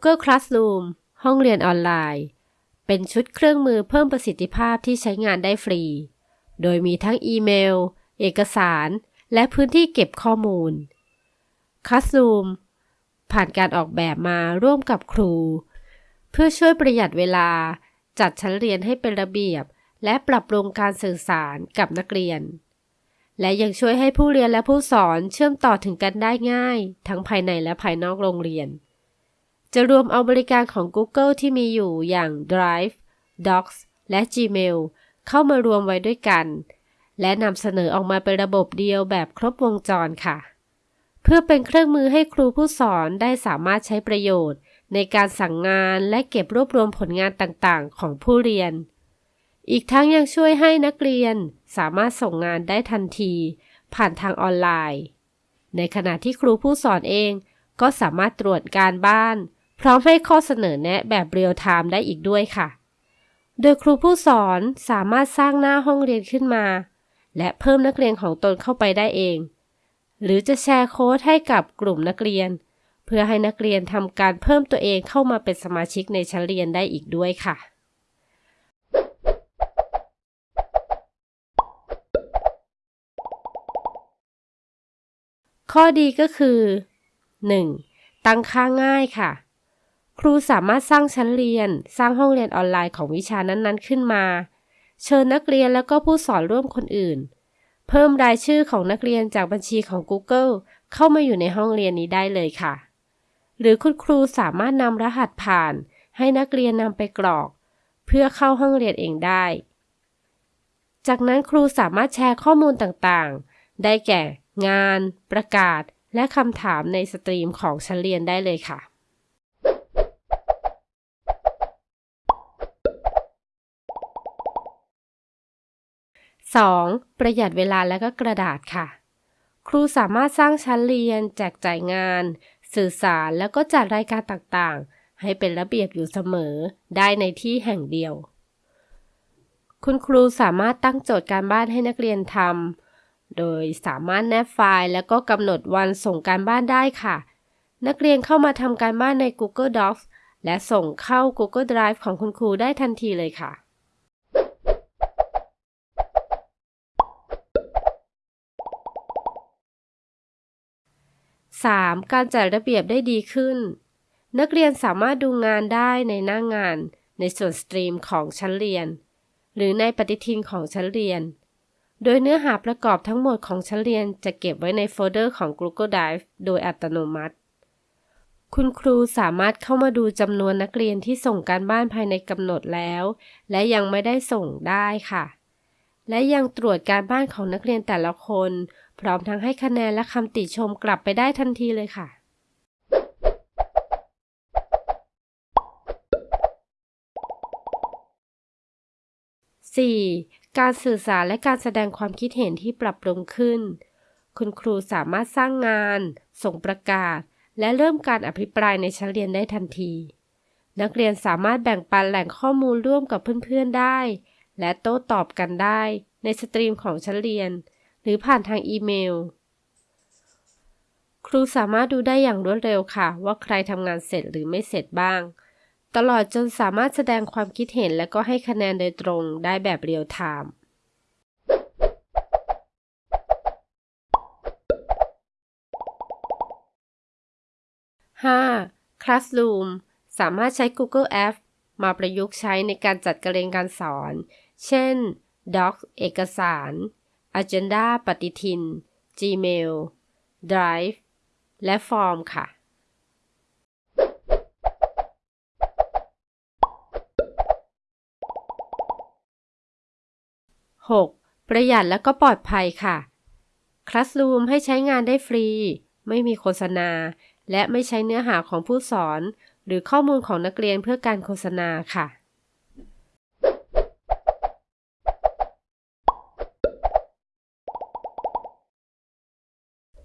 Google Classroom ห้องเรียนออนไลน์ เป็นชุดเครื่องมือเพิ่มประสิทธิภาพที่ใช้งานได้ฟรี โดยมีทั้งอีเมล เอกสาร และพื้นที่เก็บข้อมูล Classroom ผ่านการออกแบบมาร่วมกับครู เพื่อช่วยประหยัดเวลา จัดชั้นเรียนให้เป็นระเบียบ และปรับปรุงการสื่อสารกับนักเรียน และยังช่วยให้ผู้เรียนและผู้สอนเชื่อมต่อถึงกันได้ง่าย ทั้งภายในและภายนอกโรงเรียน จะรวมเอาบริการของ Google ที่มีอยู่อย่าง Drive, Docs และ Gmail เข้ามารวมไว้ด้วยกัน และนำเสนอออกมาเป็นระบบเดียวแบบครบวงจรค่ะ เพื่อเป็นเครื่องมือให้ครูผู้สอนได้สามารถใช้ประโยชน์ ในการสั่งงานและเก็บรวบรวมผลงานต่างๆ ของผู้เรียน อีกทั้งยังช่วยให้นักเรียนสามารถส่งงานได้ทันที ผ่านทางออนไลน์ ในขณะที่ครูผู้สอนเองก็สามารถตรวจการบ้าน พร้อมให้ข้อเสนอแนะแบบเรียลไทม์ได้อีกด้วยค่ะ โดยครูผู้สอนสามารถสร้างหน้าห้องเรียนขึ้นมา และเพิ่มนักเรียนของตนเข้าไปได้เอง หรือจะแชร์โค้ดให้กับกลุ่มนักเรียน เพื่อให้นักเรียนทำการเพิ่มตัวเองเข้ามาเป็นสมาชิกในชั้นเรียนได้อีกด้วยค่ะข้อดีก็คือ 1. ตั้งค่าง่ายค่ะ ครูสามารถสร้างชั้นเรียน สร้างห้องเรียนออนไลน์ของวิชานั้นๆ ขึ้นมา เชิญนักเรียนแล้วก็ผู้สอนร่วมคนอื่น เพิ่มรายชื่อของนักเรียนจากบัญชีของ Google เข้ามาอยู่ในห้องเรียนนี้ได้เลยค่ะ หรือคุณครูสามารถนำรหัสผ่าน ให้นักเรียนนำไปกรอก เพื่อเข้าห้องเรียนเองได้ จากนั้นครูสามารถแชร์ข้อมูลต่างๆ ได้แก่ งาน ประกาศ และคำถามในสตรีมของชั้นเรียนได้เลยค่ะ 2. ประหยัดเวลาและก็กระดาษค่ะ ครูสามารถสร้างชั้นเรียน แจกจ่ายงาน สื่อสารแล้วก็จัดรายการต่างๆ ให้เป็นระเบียบอยู่เสมอ ได้ในที่แห่งเดียว คุณครูสามารถตั้งโจทย์การบ้านให้นักเรียนทำโดยสามารถแนบไฟล์ แล้วก็กำหนดวันส่งการบ้านได้ค่ะ นักเรียนเข้ามาทำการบ้านใน Google Docs และส่งเข้า Google Drive ของคุณครูได้ทันทีเลยค่ะ 3. การจัดระเบียบได้ดีขึ้น นักเรียนสามารถดูงานได้ในหน้างาน ในส่วน stream ของชั้นเรียน หรือในปฏิทินของชั้นเรียน โดยเนื้อหาประกอบทั้งหมดของชั้นเรียนจะเก็บไว้ในโฟลเดอร์ของ Google Drive โดยอัตโนมัติ คุณครูสามารถเข้ามาดูจำนวนนักเรียนที่ส่งการบ้านภายในกำหนดแล้ว และยังไม่ได้ส่งได้ค่ะ และยังตรวจการบ้านของนักเรียนแต่ละคน พร้อมทั้งให้คะแนนและคำติชมกลับไปได้ทันทีเลยค่ะ 4. การสื่อสารและการแสดงความคิดเห็นที่ปรับปรุงขึ้น คุณครูสามารถสร้างงาน ส่งประกาศ และเริ่มการอภิปรายในชั้นเรียนได้ทันที นักเรียนสามารถแบ่งปันแหล่งข้อมูลร่วมกับเพื่อนๆได้ และโต้ตอบกันได้ในสตรีมของชั้นเรียน รือผ่านทางอีเมล ครูสามารถดูได้อย่างรวดเร็วค่ะ ว่าใครทำงานเสร็จหรือไม่เสร็จบ้าง ตลอดจนสามารถแสดงความคิดเห็นและก็ให้คะแนนโดยตรงได้แบบเรียลไทม์ 5. Classroom สามารถใช้ Google Apps มาประยุกต์ใช้ในการจัดการเรียนการสอน เช่น Docs เอกสาร Agenda ปฏิทิน Gmail Drive และ Form ค่ะ 6. ประหยัดและก็ปลอดภัยค่ะ Classroom ให้ใช้งานได้ฟรี ไม่มีโฆษณา และไม่ใช้เนื้อหาของผู้สอน หรือข้อมูลของนักเรียนเพื่อการโฆษณาค่ะ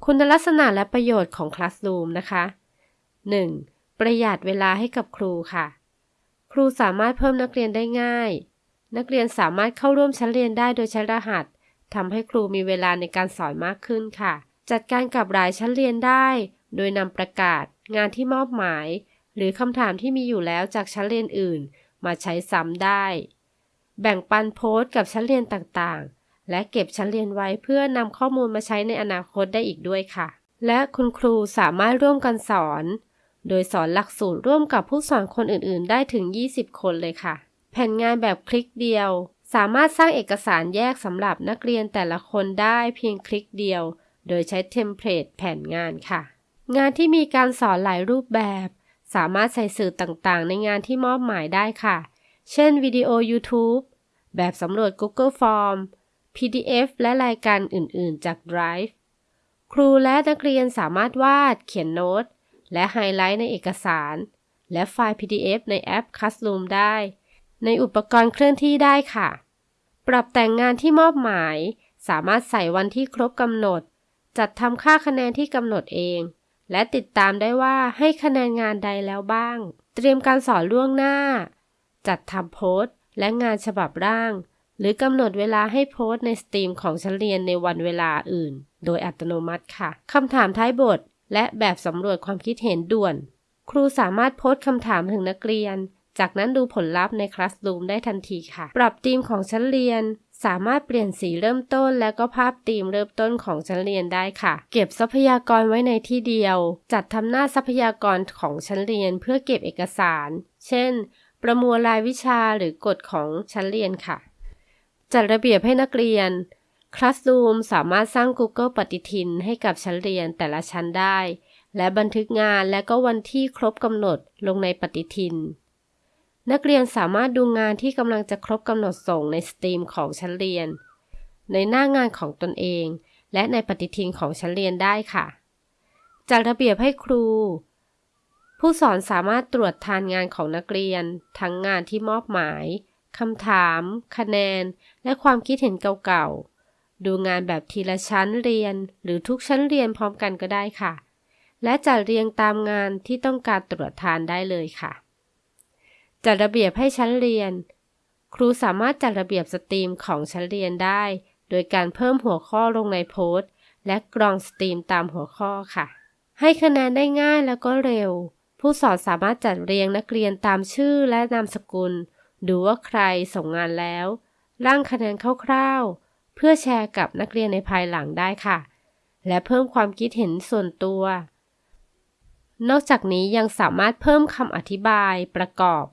คุณลักษณะและประโยชน์ของ Classroom นะคะ 1. ประหยัดเวลาให้กับครูค่ะ ครูสามารถเพิ่มนักเรียนได้ง่าย นักเรียนสามารถเข้าร่วมชั้นเรียนได้โดยใช้รหัสทำให้ครูมีเวลาในการสอนมากขึ้นค่ะ จัดการกับรายชั้นเรียนได้ โดยนำประกาศ งานที่มอบหมาย หรือคำถามที่มีอยู่แล้วจากชั้นเรียนอื่น มาใช้ซ้ำได้ แบ่งปันโพสต์กับชั้นเรียนต่างๆ และเก็บชั้นเรียนไว้เพื่อนำข้อมูลมาใช้ในอนาคตได้อีกด้วยค่ะ และคุณครูสามารถร่วมกันสอน โดยสอนหลักสูตรร่วมกับผู้สอนคนอื่นๆ ได้ถึง 20 คนเลยค่ะ แผ่นงานแบบคลิกเดียว สามารถสร้างเอกสารแยกสำหรับนักเรียนแต่ละคนได้เพียงคลิกเดียว โดยใช้เทมเพลตแผนงานค่ะ งานที่มีการสอนหลายรูปแบบ สามารถใส่สื่อต่างๆ ในงานที่มอบหมายได้ค่ะ เช่นวิดีโอ YouTube แบบสำรวจ Google Form PDF และรายการอื่น ๆ จาก Drive ครูและนักเรียนสามารถวาด เขียนโน้ต และไฮไลท์ในเอกสาร และไฟล์ PDF ในแอป Classroom ได้ ในอุปกรณ์เคลื่อนที่ได้ค่ะ ปรับแต่งงานที่มอบหมาย สามารถใส่วันที่ครบกำหนด จัดทำค่าคะแนนที่กำหนดเอง และติดตามได้ว่าให้คะแนนงานใดแล้วบ้าง เตรียมการสอนล่วงหน้า จัดทำโพสต์ และงานฉบับร่าง รือกำหนดเวลาให้โพสต์ในสตรีมของชั้นเรียนในวันเวลาอื่น โดยอัตโนมัติค่ะคำถามท้ายบท และแบบสำรวจความคิดเห็นด่วน ครูสามารถโพสต์คำถามถึงนักเรียน จากนั้นดูผลลัพธ์ในคลาสรูมได้ทันทีค่ะ ปรับธีมของชั้นเรียน สามารถเปลี่ยนสีเริ่มต้น และก็ภาพธีมเริ่มต้นของชั้นเรียนได้ค่ะ เก็บทรัพยากรไว้ในที่เดียว จัดทำหน้าทรัพยากรของชั้นเรียนเพื่อเก็บเอกสาร เช่น ประมวลรายวิชาหรือกฎของชั้นเรียนค่ะ จัดระเบียบให้นักเรียน Classroom สามารถสร้าง Google ปฏิทินให้กับชั้นเรียนแต่ละชั้นได้ และบันทึกงานและก็วันที่ครบกำหนดลงในปฏิทิน นักเรียนสามารถดูงานที่กำลังจะครบกำหนดส่งในสตรีมของชั้นเรียน ในหน้างานของตนเอง และในปฏิทินของชั้นเรียนได้ค่ะ จัดระเบียบให้ครู ผู้สอนสามารถตรวจทานงานของนักเรียน ทั้งงานที่มอบหมาย คำถาม คะแนน และความคิดเห็นเก่าๆ ดูงานแบบทีละชั้นเรียน หรือทุกชั้นเรียนพร้อมกันก็ได้ค่ะ และจัดเรียงตามงานที่ต้องการตรวจทานได้เลยค่ะ จัดระเบียบให้ชั้นเรียน ครูสามารถจัดระเบียบ stream ของชั้นเรียนได้ โดยการเพิ่มหัวข้อลงในโพสต์ และกรอง stream ตามหัวข้อค่ะ ให้คะแนนได้ง่ายแล้วก็เร็ว ผู้สอนสามารถจัดเรียงนักเรียนตามชื่อและนามสกุล ดูว่าใครส่งงานแล้ว ร่างคะแนนคร่าวๆ เพื่อแชร์กับนักเรียนในภายหลังได้ค่ะ และเพิ่มความคิดเห็นส่วนตัว นอกจากนี้ยังสามารถเพิ่มคำอธิบาย ประกอบ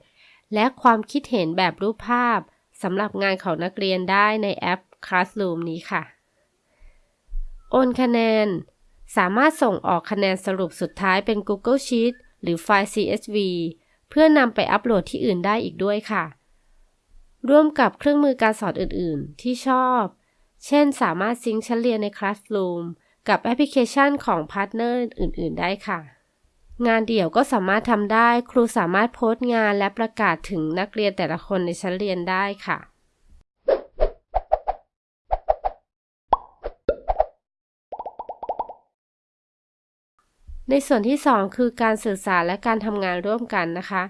และความคิดเห็นแบบรูปภาพสำหรับงานของนักเรียนได้ในแอป Classroom นี้ค่ะ โอนคะแนน สามารถส่งออกคะแนนสรุปสุดท้ายเป็น Google Sheet หรือไฟล์ CSV เพื่อนำไปอัปโหลดที่อื่นได้อีกด้วยค่ะ ร่วมกับเครื่องมือการสอนอื่น ๆ ที่ชอบ เช่น สามารถ sync ชั้นเรียนใน Classroom กับแอปพลิเคชันของ partner อื่น ๆ ได้ค่ะ งานเดี่ยวก็สามารถทำได้ ครูสามารถโพสต์งานและประกาศถึงนักเรียนแต่ละคนในชั้นเรียนได้ค่ะในส่วนที่ 2 คือการสื่อสารและการทำงานร่วมกันนะคะ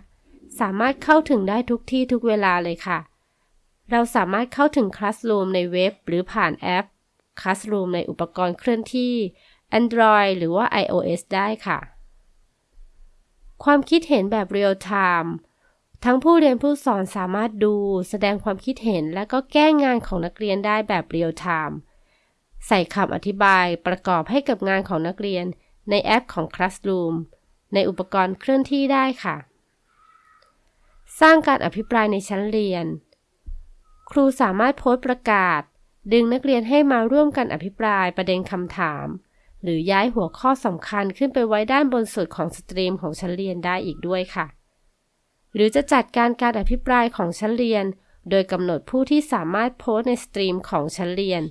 สามารถเข้าถึงได้ทุกที่ทุกเวลาเลยค่ะ เราสามารถเข้าถึง Classroom ในเว็บ หรือผ่านแอป Classroom ในอุปกรณ์เคลื่อนที่ Android หรือว่า iOS ได้ค่ะ ความคิดเห็นแบบ Real Time ทั้งผู้เรียนผู้สอนสามารถดู แสดงความคิดเห็นและก็แก้งานของนักเรียนได้แบบ Real Time ใส่คำอธิบายประกอบให้กับงานของนักเรียนในแอปของ Classroom ในอุปกรณ์เคลื่อนที่ได้ค่ะ สร้างการอภิปรายในชั้นเรียน ครูสามารถโพสต์ประกาศ ดึงนักเรียนให้มาร่วมกันอภิปรายประเด็นคำถาม หรือย้ายหัวข้อสำคัญขึ้นไปไว้ด้านบนสุดของ stream ของชั้นเรียนได้อีกด้วยค่ะ หรือจะจัดการการอภิปรายของชั้นเรียน โดยกำหนดผู้ที่สามารถโพสต์ใน stream ของชั้นเรียน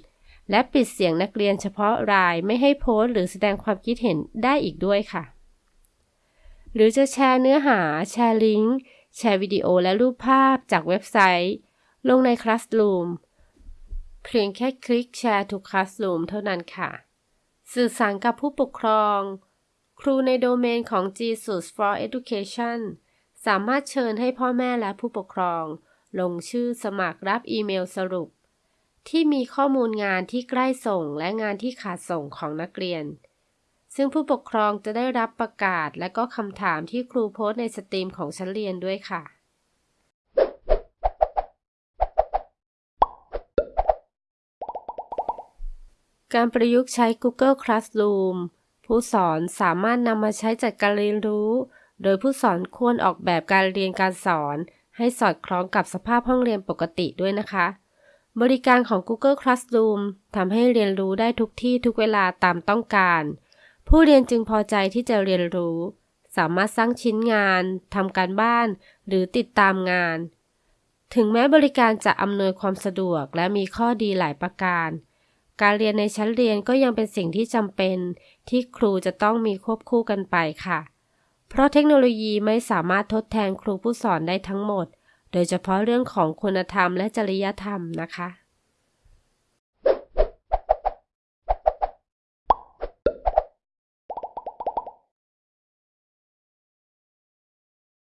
และปิดเสียงนักเรียนเฉพาะรายไม่ให้โพสต์หรือแสดงความคิดเห็นได้อีกด้วยค่ะ หรือจะแชร์เนื้อหา แชร์ลิงก์แชร์วิดีโอและรูปภาพจากเว็บไซต์ต์ ลงใน Classroom เพียงแค่คลิกแชร์ทุก Classroom เท่านั้นค่ะ สื่อสารกับผู้ปกครอง ครูในโดเมนของ Jesus for Education สามารถเชิญให้พ่อแม่และผู้ปกครอง ลงชื่อสมัครรับอีเมลสรุป ที่มีข้อมูลงานที่ใกล้ส่งและงานที่ขาดส่งของนักเรียน ซึ่งผู้ปกครองจะได้รับประกาศและก็คำถามที่ครูโพสต์ในสตรีมของชั้นเรียนด้วยค่ะ การประยุกต์ใช้ Google Classroom ผู้สอนสามารถนำมาใช้จัดการเรียนรู้ โดยผู้สอนควรออกแบบการเรียนการสอน ให้สอดคล้องกับสภาพห้องเรียนปกติด้วยนะคะ บริการของ Google Classroom ทำให้เรียนรู้ได้ทุกที่ทุกเวลาตามต้องการ ผู้เรียนจึงพอใจที่จะเรียนรู้ สามารถสร้างชิ้นงานทำการบ้าน หรือติดตามงาน ถึงแม้บริการจะอำนวยความสะดวกและมีข้อดีหลายประการ การเรียนในชั้นเรียนก็ยังเป็นสิ่งที่จำเป็น ที่ครูจะต้องมีควบคู่กันไปค่ะ เพราะเทคโนโลยีไม่สามารถทดแทนครูผู้สอนได้ทั้งหมด โดยเฉพาะเรื่องของคุณธรรมและจริยธรรมนะคะ